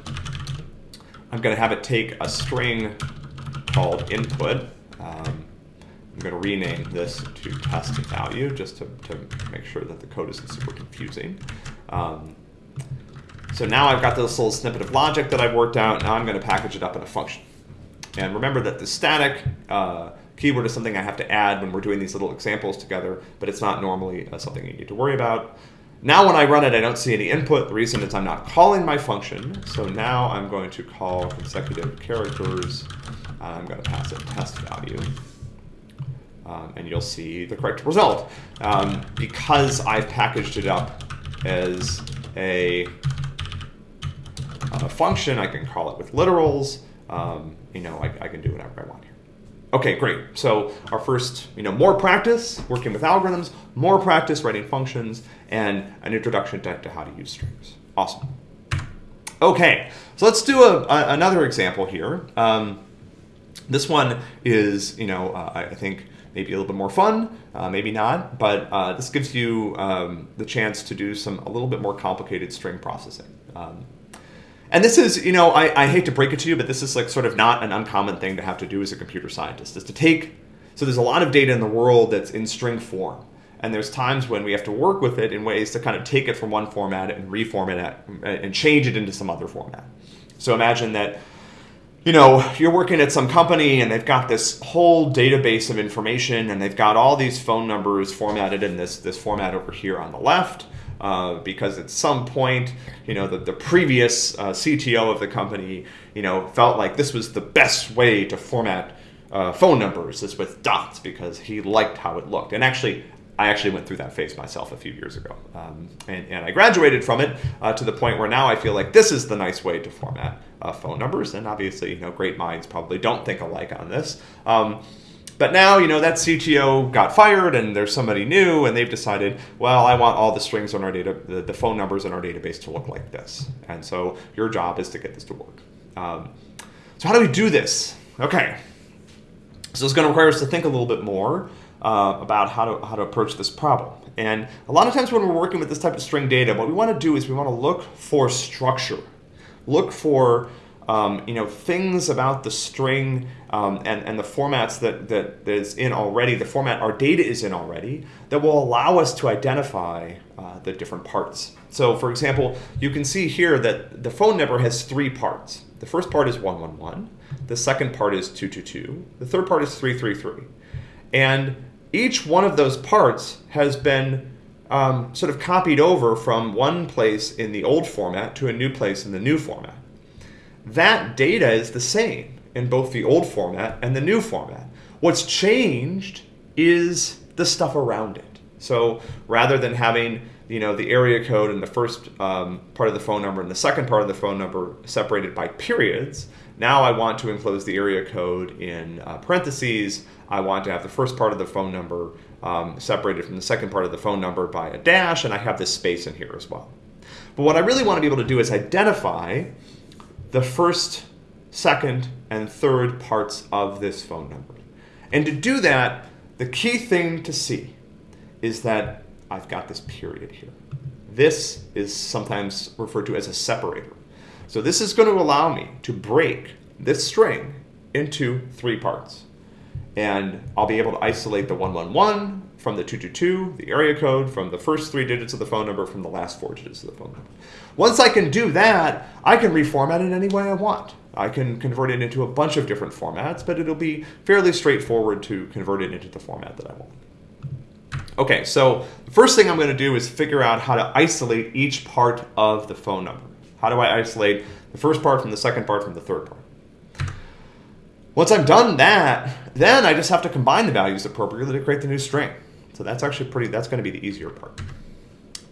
I'm going to have it take a string called input. Um, I'm going to rename this to test value just to, to make sure that the code isn't super confusing. Um, so now I've got this little snippet of logic that I've worked out. Now I'm going to package it up in a function. And remember that the static uh, keyword is something I have to add when we're doing these little examples together, but it's not normally uh, something you need to worry about. Now when I run it, I don't see any input. The reason is I'm not calling my function. So now I'm going to call consecutive characters. I'm going to pass it test value. Um, and you'll see the correct result. Um, because I've packaged it up as a, a, function, I can call it with literals. Um, you know, I, I can do whatever I want here. Okay, great. So our first, you know, more practice working with algorithms, more practice writing functions, and an introduction to, to how to use strings. Awesome. Okay, so let's do a, a another example here. Um, this one is, you know, uh, I think maybe a little bit more fun, uh, maybe not, but uh, this gives you um, the chance to do some a little bit more complicated string processing. Um, and this is, you know, I, I hate to break it to you, but this is like sort of not an uncommon thing to have to do as a computer scientist, is to take, so there's a lot of data in the world that's in string form. And there's times when we have to work with it in ways to kind of take it from one format and reformat it and change it into some other format. So imagine that, you know, you're working at some company and they've got this whole database of information and they've got all these phone numbers formatted in this, this format over here on the left uh, because at some point, you know, the, the previous uh, CTO of the company, you know, felt like this was the best way to format uh, phone numbers is with dots because he liked how it looked. And actually, I actually went through that phase myself a few years ago. Um, and, and, I graduated from it uh, to the point where now I feel like this is the nice way to format uh, phone numbers. And obviously, you know, great minds probably don't think alike on this. Um, But now, you know, that CTO got fired and there's somebody new and they've decided, well, I want all the strings on our data, the, the phone numbers in our database to look like this. And so your job is to get this to work. Um, so how do we do this? Okay. So it's going to require us to think a little bit more uh, about how to, how to approach this problem. And a lot of times when we're working with this type of string data, what we want to do is we want to look for structure. Look for um, you know, things about the string um, and, and the formats that, that, that is in already, the format our data is in already, that will allow us to identify uh, the different parts. So for example, you can see here that the phone number has three parts. The first part is 111, the second part is 222, the third part is 333. And each one of those parts has been um, sort of copied over from one place in the old format to a new place in the new format that data is the same in both the old format and the new format. What's changed is the stuff around it. So rather than having you know the area code and the first um, part of the phone number and the second part of the phone number separated by periods, now I want to enclose the area code in uh, parentheses. I want to have the first part of the phone number um, separated from the second part of the phone number by a dash, and I have this space in here as well. But what I really want to be able to do is identify the first, second, and third parts of this phone number. And to do that, the key thing to see is that I've got this period here. This is sometimes referred to as a separator. So this is going to allow me to break this string into three parts. And I'll be able to isolate the 111 from the 222, the area code, from the first three digits of the phone number, from the last four digits of the phone number. Once I can do that, I can reformat it any way I want. I can convert it into a bunch of different formats, but it'll be fairly straightforward to convert it into the format that I want. Okay, so the first thing I'm going to do is figure out how to isolate each part of the phone number. How do I isolate the first part from the second part from the third part? Once I've done that, then I just have to combine the values appropriately to create the new string. So that's actually pretty, that's going to be the easier part.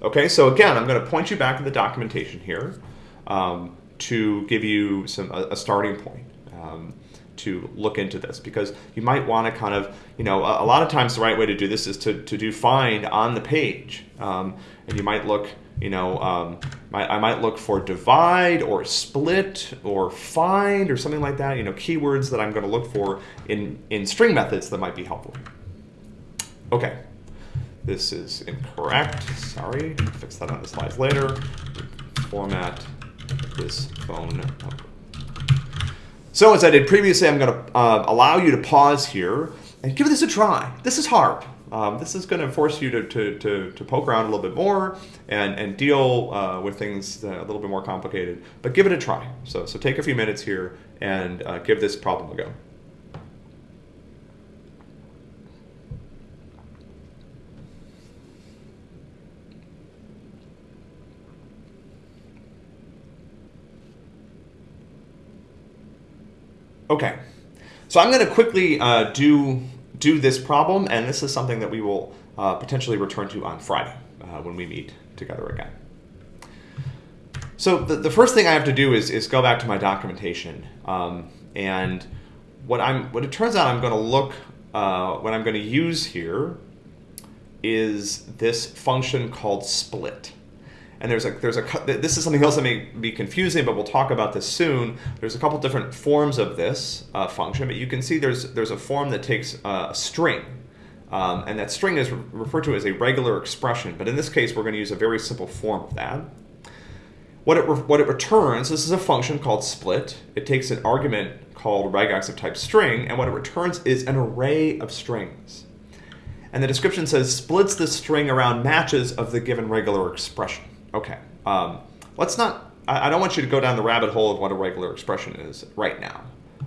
Okay, so again, I'm going to point you back to the documentation here um, to give you some a, a starting point um, to look into this because you might want to kind of, you know, a, a, lot of times the right way to do this is to, to do find on the page. Um, and you might look, you know, um, I might look for divide or split or find or something like that, you know, keywords that I'm going to look for in, in string methods that might be helpful. Okay, this is incorrect. Sorry, fix that on the slides later. Format this phone number. So as I did previously, I'm going to uh, allow you to pause here and give this a try. This is hard. Um, this is going to force you to, to, to, to, poke around a little bit more and, and deal uh, with things a little bit more complicated, but give it a try. So, so take a few minutes here and uh, give this problem a go. Okay, so I'm going to quickly uh, do, do this problem, and this is something that we will uh, potentially return to on Friday uh, when we meet together again. So the, the first thing I have to do is, is go back to my documentation. Um, and what, I'm, what it turns out I'm going to look, uh, what I'm going to use here is this function called split. And there's a, there's a, this is something else that may be confusing, but we'll talk about this soon. There's a couple different forms of this uh, function, but you can see there's, there's a form that takes uh, a string. Um, and that string is re referred to as a regular expression, but in this case, we're going to use a very simple form of that. What it, what it returns, this is a function called split. It takes an argument called regex of type string, and what it returns is an array of strings. And the description says splits the string around matches of the given regular expression. Okay. Um, let's not, I, I don't want you to go down the rabbit hole of what a regular expression is right now.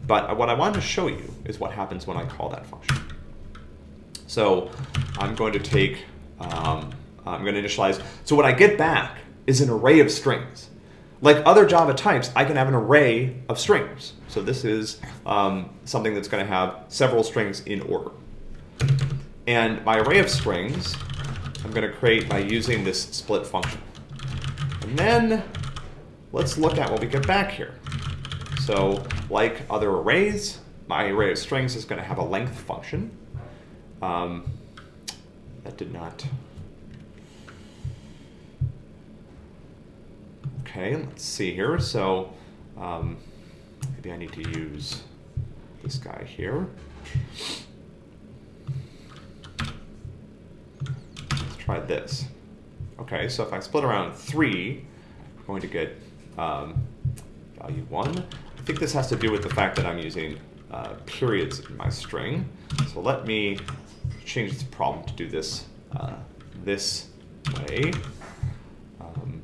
But what I wanted to show you is what happens when I call that function. So I'm going to take, um, I'm going to initialize. So what I get back is an array of strings. Like other Java types, I can have an array of strings. So this is um, something that's going to have several strings in order. And my array of strings, I'm going to create by using this split function. And then let's look at what we get back here. So like other arrays, my array of strings is going to have a length function. Um, that did not. Okay, let's see here. So um, maybe I need to use this guy here. Let's try this. Okay, so if I split around 3, I'm going to get um, value 1. I think this has to do with the fact that I'm using uh, periods in my string. So let me change this problem to do this uh, this way. Um,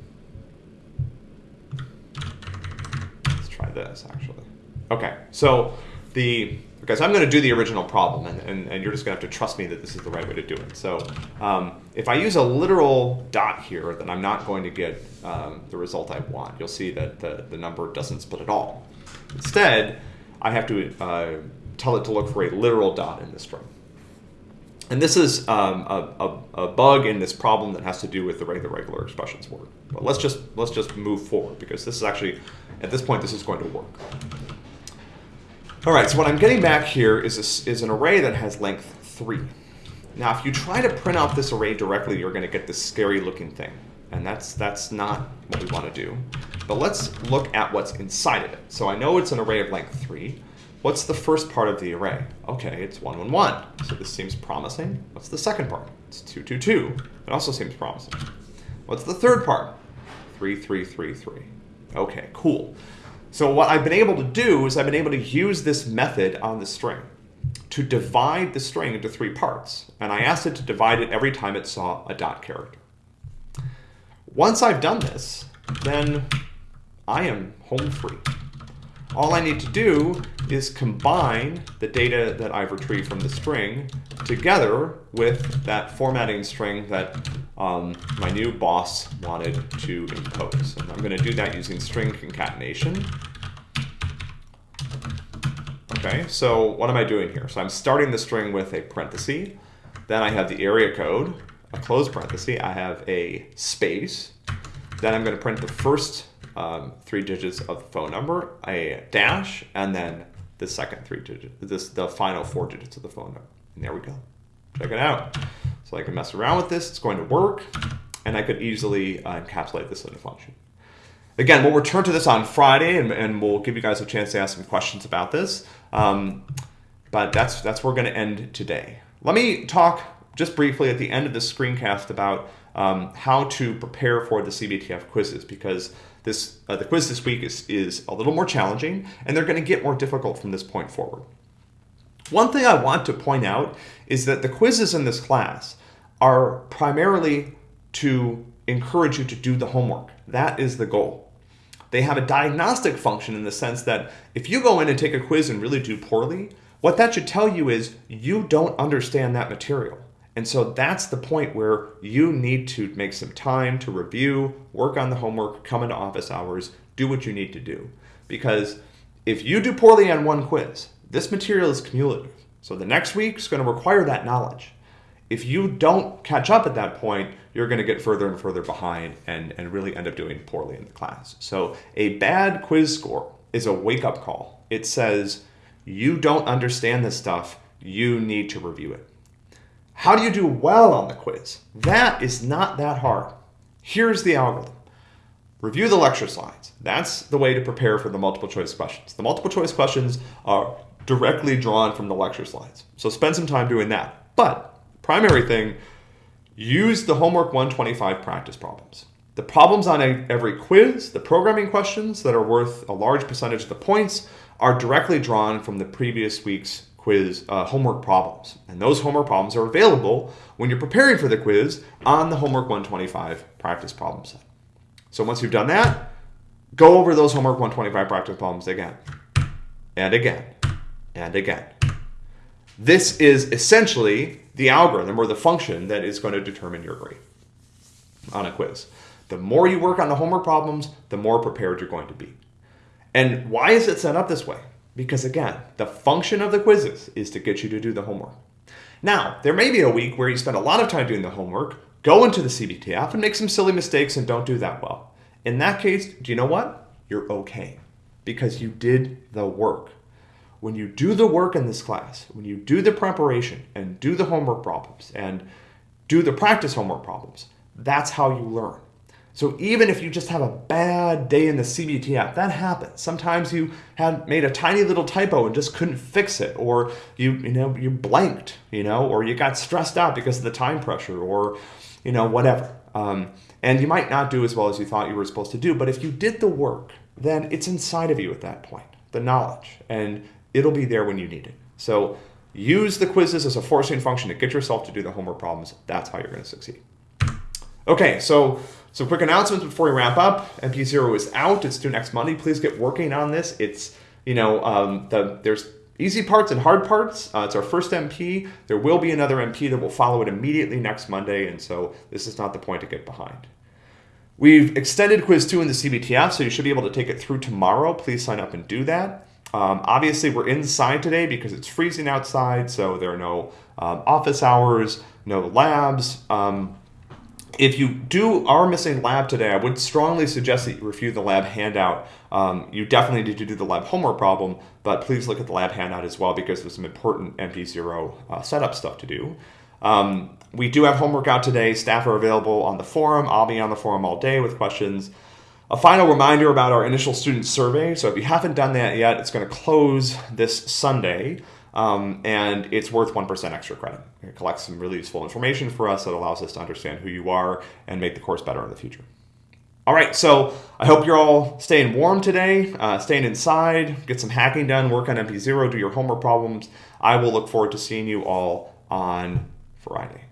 let's try this actually. Okay, so the so I'm going to do the original problem, and, and, and you're just going to have to trust me that this is the right way to do it. So um, if I use a literal dot here, then I'm not going to get um, the result I want. You'll see that the, the number doesn't split at all. Instead, I have to uh, tell it to look for a literal dot in this string. And this is um, a, a, a, bug in this problem that has to do with the way the regular expressions work. But let's just let's just move forward because this is actually at this point this is going to work. All right, so what I'm getting back here is a, is an array that has length three. Now, if you try to print out this array directly, you're going to get this scary looking thing, and that's that's not what we want to do. But let's look at what's inside of it. So I know it's an array of length three. What's the first part of the array? Okay, it's 1, 1, 1. So this seems promising. What's the second part? It's 2, 2, 2. It also seems promising. What's the third part? 3, 3, 3, 3. Okay, cool. So what I've been able to do is I've been able to use this method on the string to divide the string into three parts. And I asked it to divide it every time it saw a dot character. Once I've done this, then I am home free. All I need to do is combine the data that I've retrieved from the string together with that formatting string that um, my new boss wanted to impose. And I'm going to do that using string concatenation. Okay, so what am I doing here? So I'm starting the string with a parenthesis. Then I have the area code, a close parenthesis. I have a space. Then I'm going to print the first um, three digits of the phone number, a dash, and then the second three digits, this the final four digits of the phone number. And there we go. Check it out. So I can mess around with this. It's going to work, and I could easily uh, encapsulate this in a function. Again, we'll return to this on Friday, and, and we'll give you guys a chance to ask some questions about this. Um, but that's that's where we're going to end today. Let me talk just briefly at the end of this screencast about um, how to prepare for the CBTF quizzes because this uh, the quiz this week is, is a little more challenging and they're going to get more difficult from this point forward. One thing I want to point out is that the quizzes in this class are primarily to encourage you to do the homework. That is the goal. They have a diagnostic function in the sense that if you go in and take a quiz and really do poorly, what that should tell you is you don't understand that material. And so that's the point where you need to make some time to review, work on the homework, come into office hours, do what you need to do. Because if you do poorly on one quiz, this material is cumulative. So the next week is going to require that knowledge. If you don't catch up at that point, you're going to get further and further behind and, and really end up doing poorly in the class. So a bad quiz score is a wake up call. It says, you don't understand this stuff, you need to review it. How do you do well on the quiz? That is not that hard. Here's the algorithm. Review the lecture slides. That's the way to prepare for the multiple choice questions. The multiple choice questions are directly drawn from the lecture slides. So spend some time doing that. But primary thing, use the homework 125 practice problems. The problems on every quiz, the programming questions that are worth a large percentage of the points are directly drawn from the previous week's quiz uh, homework problems. And those homework problems are available when you're preparing for the quiz on the Homework 125 practice problem set. So once you've done that, go over those Homework 125 practice problems again and again and again. This is essentially the algorithm or the function that is going to determine your grade on a quiz. The more you work on the homework problems, the more prepared you're going to be. And why is it set up this way? Because again, the function of the quizzes is to get you to do the homework. Now, there may be a week where you spend a lot of time doing the homework, go into the CBTF and make some silly mistakes and don't do that well. In that case, do you know what? You're okay because you did the work. when you do the work in this class, when you do the preparation and do the homework problems and do the practice homework problems, that's how you learn. So even if you just have a bad day in the CBTF, that happens. Sometimes you had made a tiny little typo and just couldn't fix it, or you you know you blanked, you know, or you got stressed out because of the time pressure, or you know whatever. Um, and you might not do as well as you thought you were supposed to do, but if you did the work, then it's inside of you at that point, the knowledge, and it'll be there when you need it. So use the quizzes as a forcing function to get yourself to do the homework problems. That's how you're going to succeed. Okay, so some quick announcements before we wrap up. MP0 is out. It's due next Monday. Please get working on this. It's, you know, um, the there's easy parts and hard parts. Uh, it's our first MP. There will be another MP that will follow it immediately next Monday, and so this is not the point to get behind. We've extended quiz two in the CBTF, so you should be able to take it through tomorrow. Please sign up and do that. Um, obviously, we're inside today because it's freezing outside, so there are no um, office hours, no labs. Um, if you do are missing lab today, I would strongly suggest that you review the lab handout. Um, you definitely need to do the lab homework problem, but please look at the lab handout as well because there's some important MP0 uh, setup stuff to do. Um, we do have homework out today. Staff are available on the forum. I'll be on the forum all day with questions. A final reminder about our initial student survey. So if you haven't done that yet, it's going to close this Sunday. Um, and it's worth 1% extra credit. It collects some really useful information for us that allows us to understand who you are and make the course better in the future. All right, so I hope you're all staying warm today, uh, staying inside, get some hacking done, work on MP0, do your homework problems. I will look forward to seeing you all on Friday.